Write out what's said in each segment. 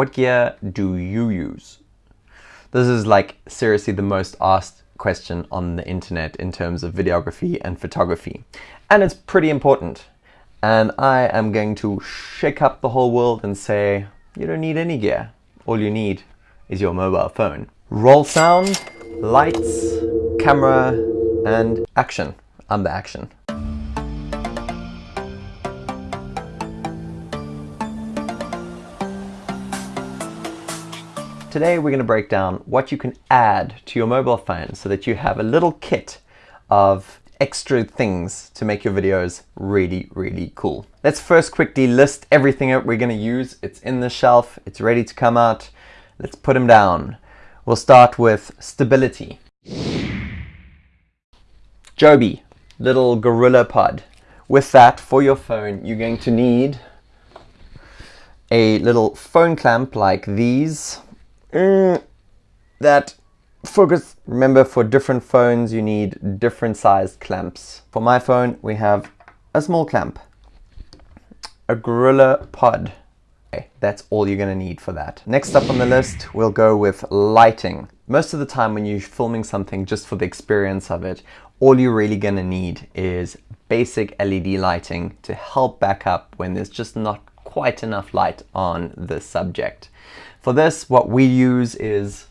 What gear do you use? This is like seriously the most asked question on the internet in terms of videography and photography. And it's pretty important. And I am going to shake up the whole world and say, you don't need any gear. All you need is your mobile phone. Roll sound, lights, camera, and action. I'm the action. Today we're going to break down what you can add to your mobile phone so that you have a little kit of extra things to make your videos really, really cool. Let's first quickly list everything that we're going to use. It's in the shelf, it's ready to come out. Let's put them down. We'll start with stability. Joby, little Gorilla Pod. With that, for your phone, you're going to need a little phone clamp like these mm, that focus. Remember, for different phones, you need different sized clamps. For my phone, we have a small clamp, a Gorilla Pod. Okay, that's all you're to need for that. Next up on the list, we'll go with lighting. Most of the time when you're filming something just for the experience of it, all you're really to need is basic LED lighting to help back up when there's just not quite enough light on the subject. For this, what we use is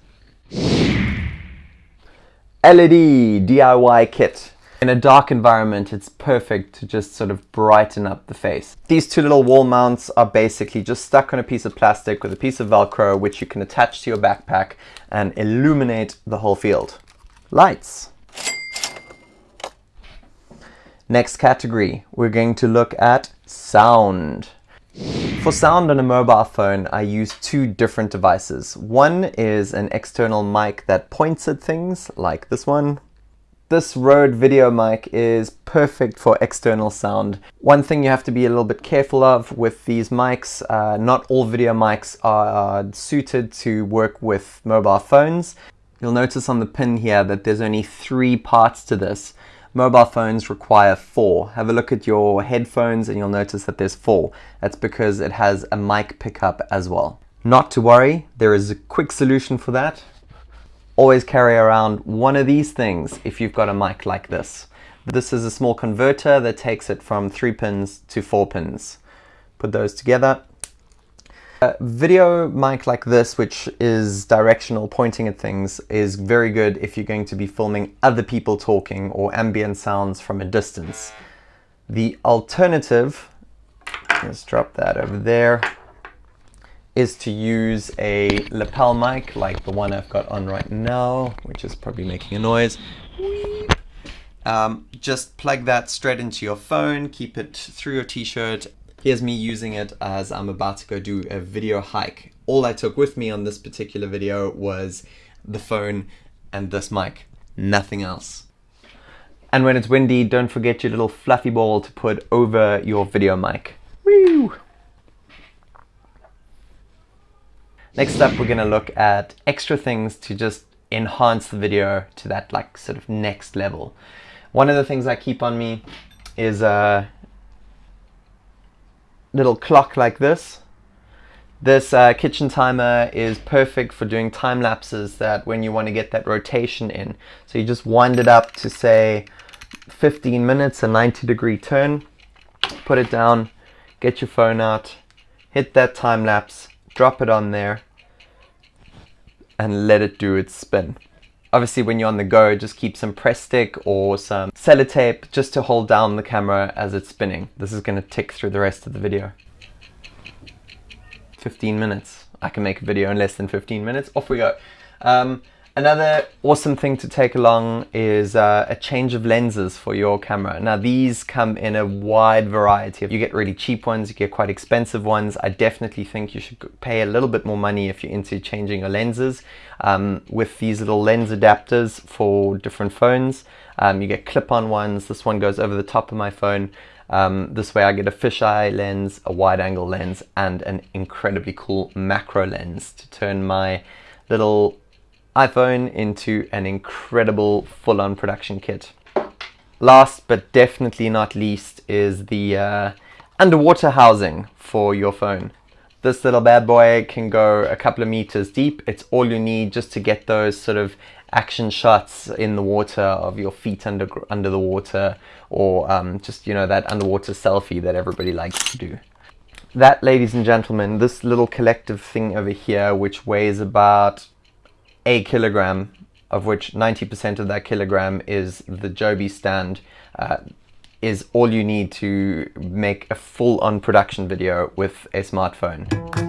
LED DIY kit. In a dark environment, it's perfect to just sort of brighten up the face. These two little wall mounts are basically just stuck on a piece of plastic with a piece of Velcro, which you can attach to your backpack and illuminate the whole field. Lights. Next category, we're going to look at sound. For sound on a mobile phone, I use two different devices. One is an external mic that points at things, like this one. This Rode video mic is perfect for external sound. One thing you have to be a little bit careful of with these mics, uh, not all video mics are suited to work with mobile phones. You'll notice on the pin here that there's only three parts to this. Mobile phones require four. Have a look at your headphones and you'll notice that there's four. That's because it has a mic pickup as well. Not to worry, there is a quick solution for that. Always carry around one of these things if you've got a mic like this. This is a small converter that takes it from three pins to four pins. Put those together a video mic like this, which is directional, pointing at things, is very good if you're going to be filming other people talking or ambient sounds from a distance. The alternative, let's drop that over there, is to use a lapel mic like the one I've got on right now, which is probably making a noise. Um, just plug that straight into your phone, keep it through your t-shirt Here's me using it as I'm about to go do a video hike. All I took with me on this particular video was the phone and this mic, nothing else. And when it's windy, don't forget your little fluffy ball to put over your video mic. Woo! Next up, we're gonna look at extra things to just enhance the video to that like sort of next level. One of the things I keep on me is uh, little clock like this. This uh, kitchen timer is perfect for doing time lapses that when you want to get that rotation in. So you just wind it up to say 15 minutes, a 90 degree turn, put it down, get your phone out, hit that time lapse, drop it on there, and let it do its spin. Obviously when you're on the go, just keep some press stick or some sellotape just to hold down the camera as it's spinning. This is going to tick through the rest of the video. 15 minutes. I can make a video in less than 15 minutes. Off we go. Um, Another awesome thing to take along is uh, a change of lenses for your camera. Now these come in a wide variety. You get really cheap ones, you get quite expensive ones. I definitely think you should pay a little bit more money if you're into changing your lenses. Um, with these little lens adapters for different phones. Um, you get clip-on ones. This one goes over the top of my phone. Um, this way I get a fisheye lens, a wide angle lens, and an incredibly cool macro lens to turn my little iPhone into an incredible full-on production kit. Last but definitely not least is the uh, underwater housing for your phone. This little bad boy can go a couple of meters deep. It's all you need just to get those sort of action shots in the water of your feet under under the water or um, just you know that underwater selfie that everybody likes to do. That ladies and gentlemen, this little collective thing over here which weighs about a kilogram of which 90% of that kilogram is the Joby stand uh, is all you need to make a full-on production video with a smartphone.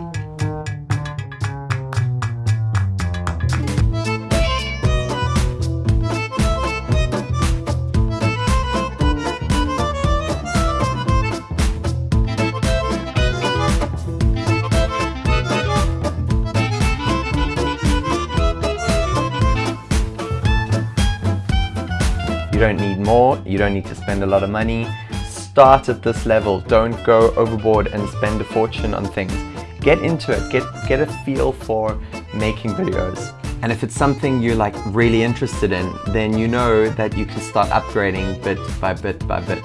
More, you don't need to spend a lot of money. Start at this level, don't go overboard and spend a fortune on things. Get into it, get, get a feel for making videos. And if it's something you're like really interested in, then you know that you can start upgrading bit by bit by bit.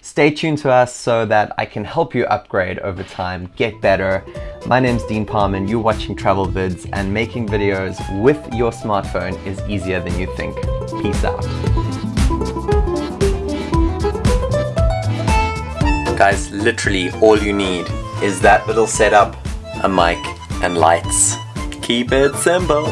Stay tuned to us so that I can help you upgrade over time, get better. My name's Dean Parman, you're watching Travel Vids, and making videos with your smartphone is easier than you think. Peace out. Guys, literally all you need is that little setup, a mic, and lights. Keep it simple.